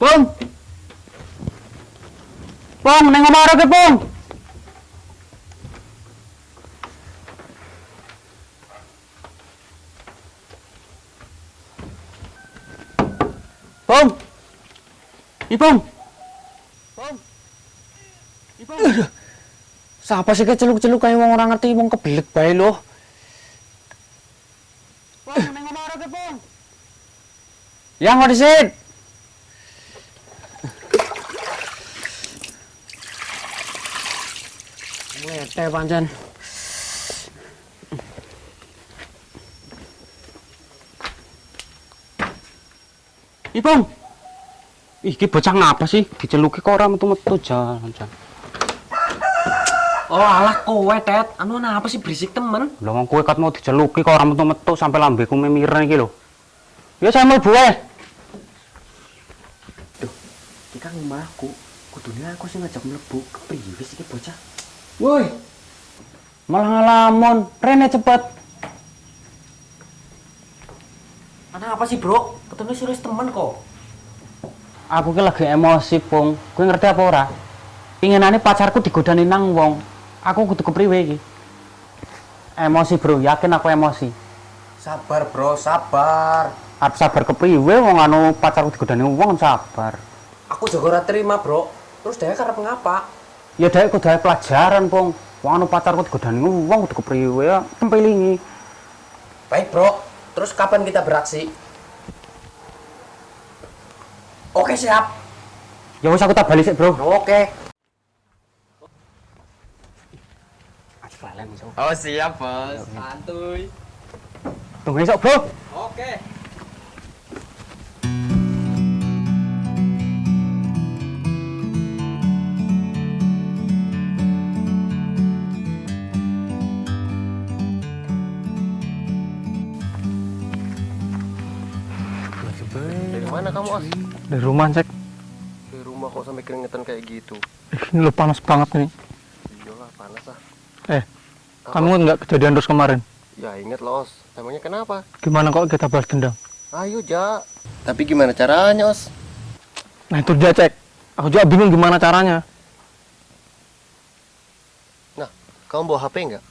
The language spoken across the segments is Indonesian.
Pong. Pong, neng omah ora ke, Pong. Pong. Ipong. Pong. Ipong. Siapa sih keceluk-celuk kayak wong orang ngerti wong kebelik bae lho. Pong, neng omah ora ke, Pong. Yang mau Ngete pancen. Ipong. Ih, iki bocah ngapa sih? Diceluki kok ora metu-metu jalan. Oh alah kowe tet, anu apa sih berisik temen? Lah wong kowe kat mau diceluki kok ora metu-metu sampai lambeku memiren iki lho. Ya saya mau buah. Kita ngomahku, kudunya aku sih ngajak mlebu kepriye sih iki bocah? Woi. Malah ngalamun, rene cepet. Ana apa sih bro? Ketemu serius temen kok. Aku ki lagi emosi, Pung. Kowe ngerti apa ora? Pinginane pacarku digodani nang wong. Aku kudu kepriwe iki? Emosi, Bro. Yakin aku emosi. Sabar bro, sabar. Arep sabar kepriwe wong anu pacarku digodani wong sabar. Aku juga ora terima bro. Terus dia karep ngapa? Ya dhek kudu gawe pelajaran, Pung. Wong anu pacarku digodani wong kudu kepriwe ya tempelingi. Baik bro. Terus kapan kita beraksi? Oke siap. Ya wis aku tak balik sik, Bro. Oke. Oh siap bos. Santuy. Tunggu esok, Bro. Oke. Mana kamu Os? Dari rumah cek. Dari rumah kok sampai keringetan kayak gitu? Ih, Ini lo panas banget nih. Iyalah panas ah. Eh, Apa? kamu nggak kejadian terus kemarin? Ya inget loh Os. Emangnya kenapa? Gimana kok kita balas dendam? Ayo Ja. Tapi gimana caranya Os? Nah itu dia cek. Aku juga bingung gimana caranya. Nah, kamu bawa HP nggak?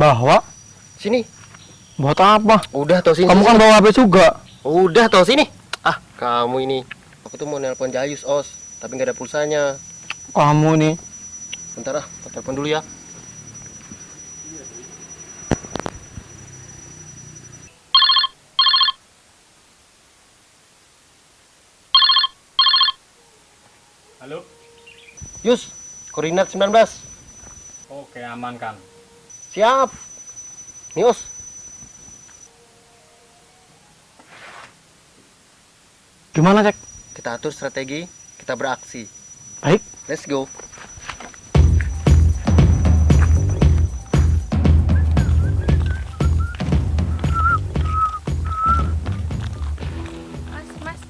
Bahwa Sini. buat apa? Udah toh sini. Kamu kan bawa HP juga. Udah toh sini. Kamu ini. Aku tuh mau nelpon Jayus Os, tapi nggak ada pulsanya. Kamu nih. Bentar ah, aku telepon dulu ya. Halo. Yus, koordinat 19. Oke aman kan. Siap. Nius. Gimana cek? Kita atur strategi, kita beraksi. Baik. Let's go. Mas, mas,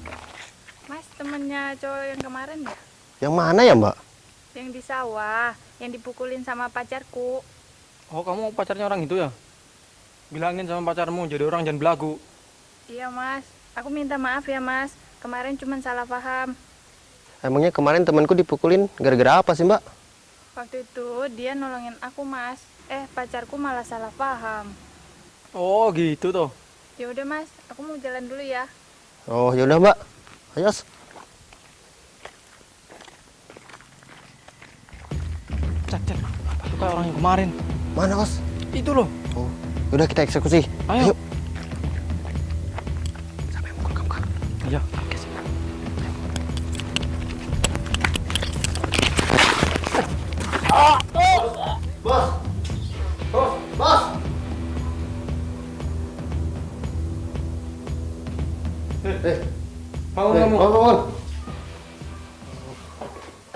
mas temennya cowok yang kemarin ya? Yang mana ya, Mbak? Yang di sawah, yang dipukulin sama pacarku. Oh kamu pacarnya orang itu ya? Bilangin sama pacarmu jadi orang jangan belagu. Iya mas, aku minta maaf ya mas. Kemarin cuma salah paham. Emangnya kemarin temanku dipukulin gara-gara apa sih, Mbak? Waktu itu dia nolongin aku mas. Eh pacarku malah salah paham. Oh gitu toh. Ya udah mas, aku mau jalan dulu ya. Oh, yaudah, Mbak. Ayo, Os. Cek cek. Itu kayak orang yang kemarin. Mana, Os? Itu loh. Oh, yaudah kita eksekusi. Ayo. Sampai mukul kamu, Kak. Iya. Eh, Bangun eh, kamu. bangun, bangun.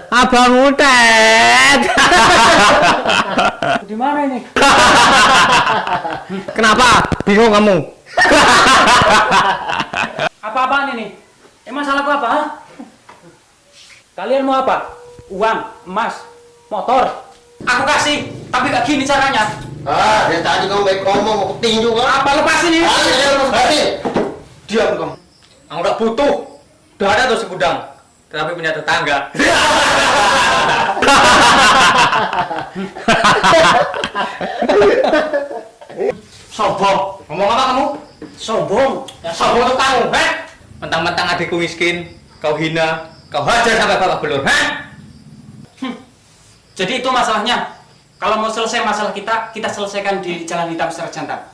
Abang Utet. Di mana ini? Kenapa? Bingung kamu? Apa-apaan ini? Emang salahku apa? ha? Kalian mau apa? Uang, emas, motor? Aku kasih, tapi gak gini caranya. Ah, dari tadi kamu baik ngomong, mau tinju kan? Apa lepasin ini? Ah, ya, ya, lepas tadi. Diam kamu. Aku gak butuh. Udah ada tuh segudang, tapi punya tetangga. Sombong. Ngomong apa kamu? Sombong. Ya sombong tuh kamu, heh? Mentang-mentang adikku miskin, kau hina, kau hajar sampai babak belur, heh? Jadi itu masalahnya. Kalau mau selesai masalah kita, kita selesaikan di jalan hitam secara jantan.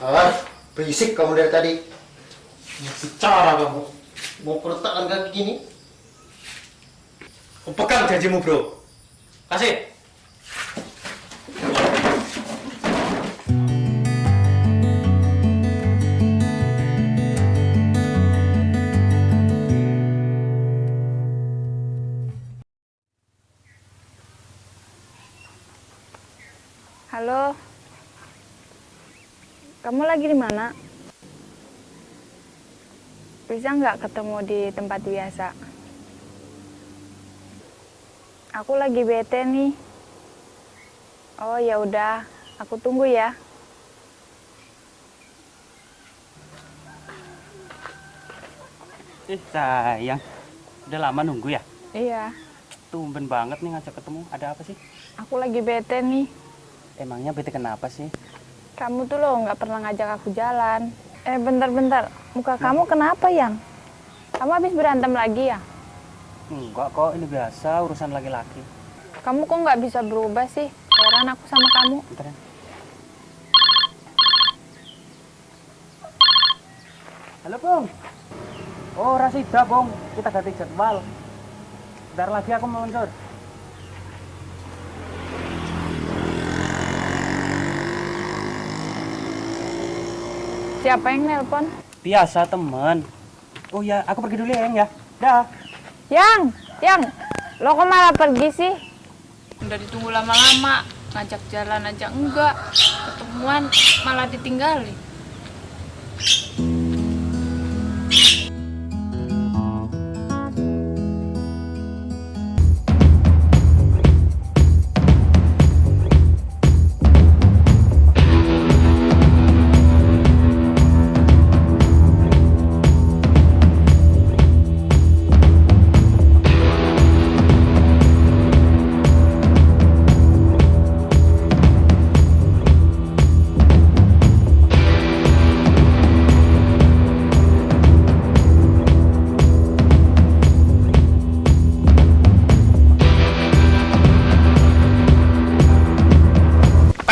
Ah, berisik kamu dari tadi. Bicara kamu. Mau keretakan kaki gini? Kau pegang janjimu, bro. Kasih. Halo. Kamu lagi di mana? Bisa nggak ketemu di tempat biasa? Aku lagi bete nih. Oh ya udah, aku tunggu ya. Eh sayang, udah lama nunggu ya? Iya, Tumben banget nih ngajak ketemu. Ada apa sih? aku lagi bete nih. Emangnya bete kenapa sih? Kamu tuh loh nggak pernah ngajak aku jalan. Eh bentar-bentar, muka kamu kenapa yang? Kamu habis berantem lagi ya? Enggak kok, ini biasa urusan laki-laki. Kamu kok nggak bisa berubah sih? Heran aku sama kamu. Bentar ya. Halo, Bung. Oh, Rasida, Bung. Kita ganti jadwal. Bentar lagi aku mau muncul. Siapa yang nelpon? Biasa, temen. Oh ya, aku pergi dulu ya, Yang ya. Dah. Yang, yang, lo kok malah pergi sih? Udah ditunggu lama-lama, ngajak jalan aja enggak, ketemuan malah ditinggalin.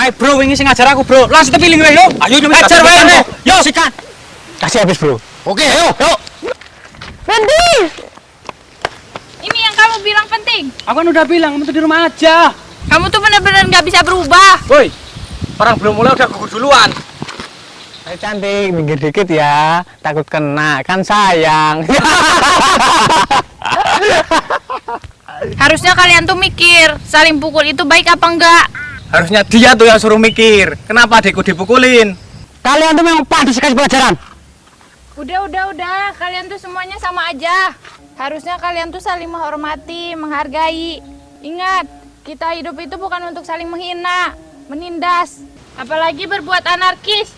Ayo bro, ini sing ngajar aku bro. Langsung tepiling wae yo. Ayo nyumi ajar wae. Yo sikat. Kasih habis, bro. Oke, ayo, ayo. Berhenti! Ini yang kamu bilang penting. Aku kan udah bilang, kamu tuh di rumah aja. Kamu tuh bener-bener nggak bisa berubah. Woi. Orang belum mulai udah gugur duluan. Ayo cantik, minggir dikit ya. Takut kena, kan sayang. Harusnya kalian tuh mikir, saling pukul itu baik apa enggak? Harusnya dia tuh yang suruh mikir. Kenapa adikku dipukulin? Kalian tuh memang pantas kasih pelajaran. Udah, udah, udah. Kalian tuh semuanya sama aja. Harusnya kalian tuh saling menghormati, menghargai. Ingat, kita hidup itu bukan untuk saling menghina, menindas, apalagi berbuat anarkis.